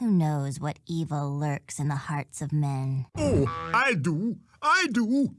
Who knows what evil lurks in the hearts of men? Oh, I do. I do.